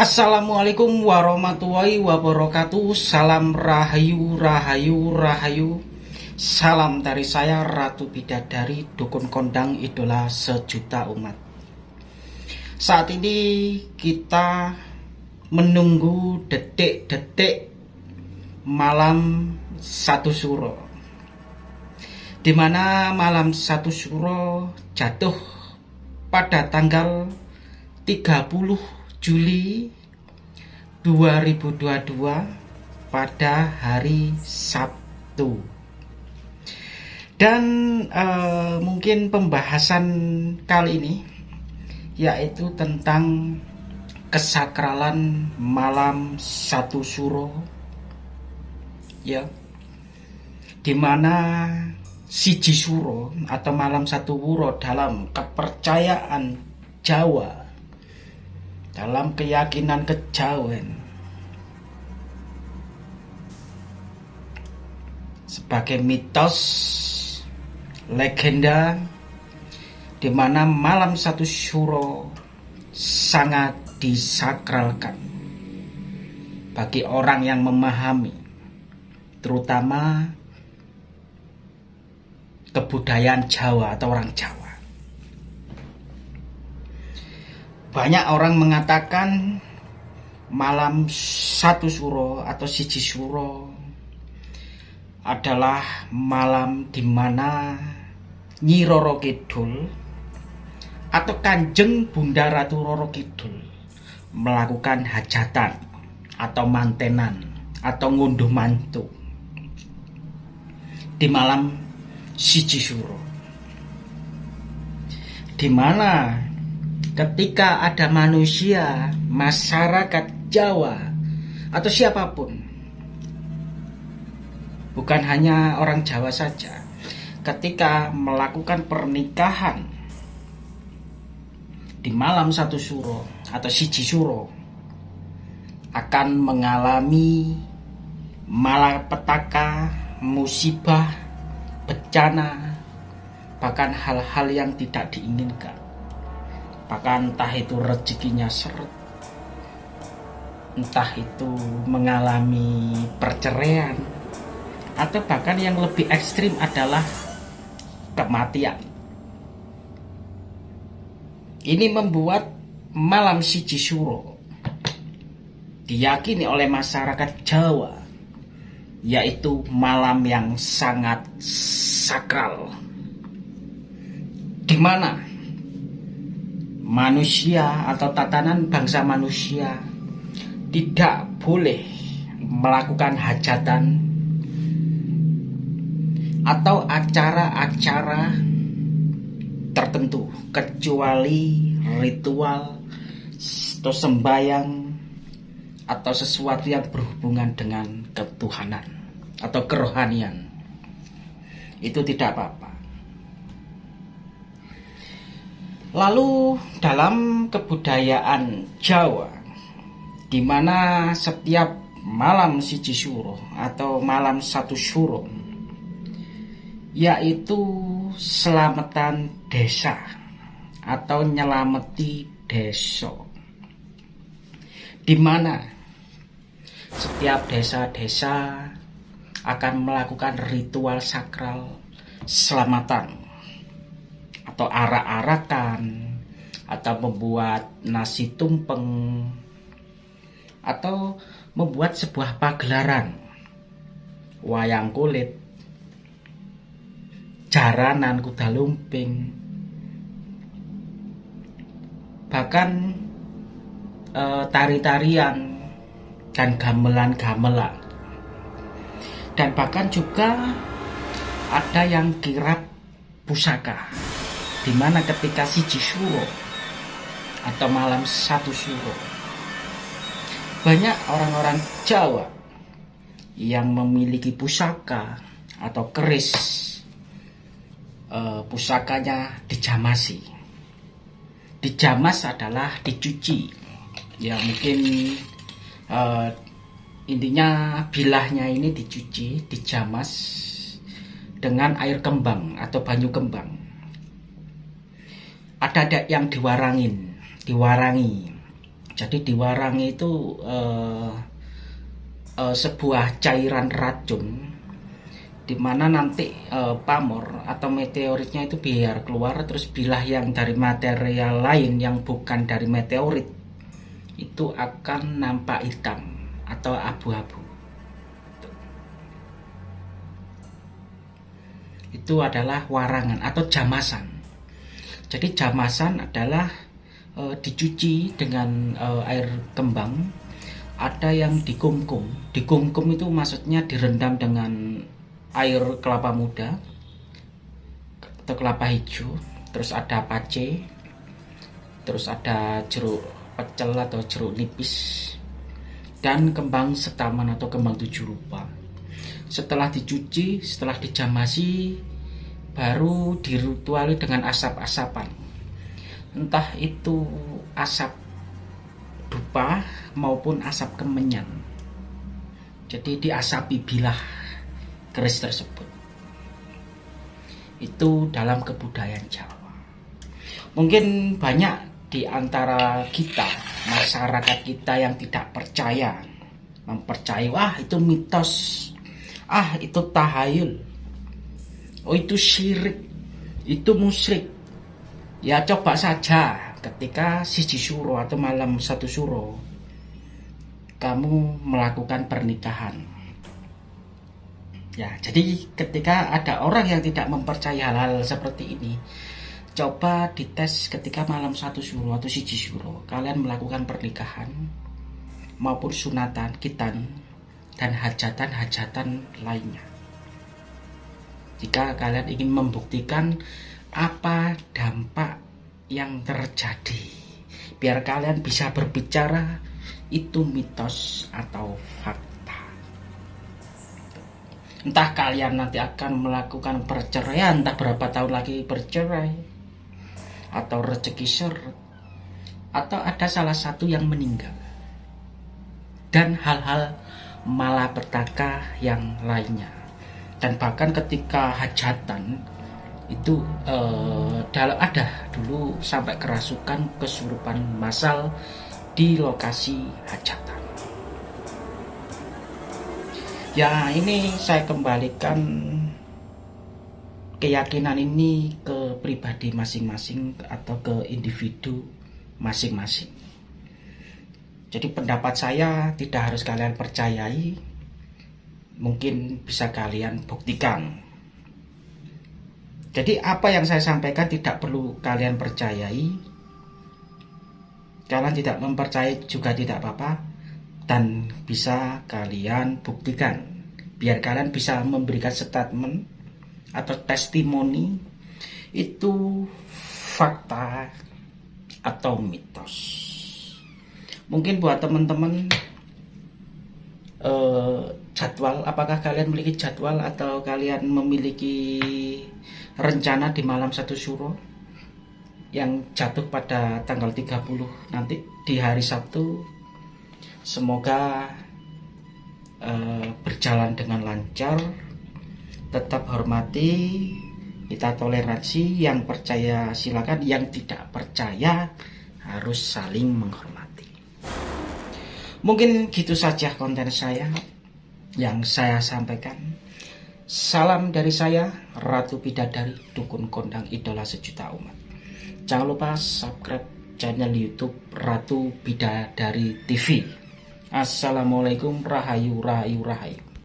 Assalamualaikum warahmatullahi wabarakatuh. Salam rahayu, rahayu, rahayu. Salam dari saya Ratu Bidadari Dukun Kondang Idola Sejuta Umat. Saat ini kita menunggu detik-detik malam satu suro Di mana malam satu suro jatuh pada tanggal 30 Juli 2022 pada hari Sabtu. Dan uh, mungkin pembahasan kali ini yaitu tentang kesakralan malam satu suro ya di mana siji suro atau malam satu wuro dalam kepercayaan Jawa dalam keyakinan kejawen sebagai mitos legenda di mana malam satu syuro sangat disakralkan bagi orang yang memahami terutama kebudayaan Jawa atau orang Jawa Banyak orang mengatakan malam satu suro atau siji suro adalah malam di mana Nyi Roro Kidul atau Kanjeng Bunda Ratu Roro Kidul melakukan hajatan atau mantenan atau ngunduh mantu di malam siji suro. Di mana ketika ada manusia, masyarakat Jawa, atau siapa pun, bukan hanya orang Jawa saja, ketika melakukan pernikahan di malam satu suro atau siji suro, akan mengalami malapetaka, musibah, bencana, bahkan hal-hal yang tidak diinginkan bahkan entah itu rezekinya seret entah itu mengalami perceraian atau bahkan yang lebih ekstrim adalah kematian. Ini membuat malam siji suro diyakini oleh masyarakat Jawa yaitu malam yang sangat sakral di mana manusia atau tatanan bangsa manusia tidak boleh melakukan hajatan atau acara-acara tertentu kecuali ritual atau sembayang atau sesuatu yang berhubungan dengan ketuhanan atau kerohanian. Itu tidak apa-apa. Lalu dalam kebudayaan Jawa, di mana setiap malam siji suro atau malam satu suro, yaitu selamatan desa atau nyelameti desa, di mana setiap desa-desa akan melakukan ritual sakral selamatan atau arak-arakan atau membuat nasi tumpeng. Atau membuat sebuah pagelaran. Wayang kulit. Jaranan kuda lumping. Bahkan e, tari-tarian dan gamelan-gamelan. Dan bahkan juga ada yang kirap pusaka. Di mana ketika siji suro atau malam satu suro banyak orang-orang Jawa yang memiliki pusaka atau keris uh, pusakanya dijamasi. Dijamas adalah dicuci. Ya mungkin uh, intinya bilahnya ini dicuci dijamas dengan air kembang atau banyu kembang. Ada yang diwarangin, diwarangi. Jadi di warang itu uh, uh, sebuah cairan racun di mana nanti uh, pamor atau meteoritnya itu biar keluar terus bilah yang dari material lain yang bukan dari meteorit itu akan nampak hitam atau abu-abu. Itu adalah warangan atau jamasan. Jadi jamasan adalah e, dicuci dengan e, air kembang ada yang dikumkum dikumkum itu maksudnya direndam dengan air kelapa muda atau kelapa hijau terus ada pace terus ada jeruk pecel atau jeruk nipis dan kembang setaman atau kembang tujuh rupa. Setelah dicuci setelah dijamasi baru dirituali dengan asap-asapan entah itu asap dupa maupun asap kemenyan jadi diasapi bilah keris tersebut. Itu dalam kebudayaan Jawa. Mungkin banyak di antara kita, masyarakat kita yang tidak percaya, mempercayai, wah itu mitos, ah itu tahayul, oh itu syirik, itu musyrik. Ya coba saja ketika siji suro atau malam satu suro, kamu melakukan pernikahan Ya, jadi ketika ada orang yang tidak mempercayai hal-hal seperti ini, coba dites ketika malam satu suruh atau siji suruh, kalian melakukan pernikahan maupun sunatan, kitan, dan hajatan-hajatan lainnya. Jika kalian ingin membuktikan apa dampak yang terjadi, biar kalian bisa berbicara itu mitos atau fakta. Entah kalian nanti akan melakukan perceraian entah berapa tahun lagi bercerai atau rezeki seret atau ada salah satu yang meninggal. Dan hal-hal malapetaka yang lainnya. Dan bahkan ketika hajatan itu eh, dalam ada dulu sampai kerasukan kesurupan massal di lokasi hajatan. Ya ini saya kembalikan keyakinan ini ke pribadi masing-masing atau ke individu masing-masing. Jadi pendapat saya tidak harus kalian percayai mungkin bisa kalian buktikan jadi apa yang saya sampaikan tidak perlu kalian percayai. Kalian tidak mempercayai juga tidak apa-apa. Dan bisa kalian buktikan. Biar kalian bisa memberikan statement atau testimoni. Itu fakta atau mitos. Mungkin buat teman-teman eh, jadwal apakah kalian memiliki jadwal atau kalian memiliki rencana di malam satu suro yang jatuh pada tanggal 30 nanti di hari Sabtu Semoga uh, berjalan dengan lancar, tetap hormati, kita toleransi, yang percaya silakan, yang tidak percaya harus saling menghormati. Mungkin gitu saja konten saya yang saya sampaikan. Salam dari saya, Ratu Bidadari, Dukun Kondang Idola Sejuta Umat. Jangan lupa subscribe channel YouTube Ratu Bidadari TV. Assalamualaikum rahayu rahayu rahayu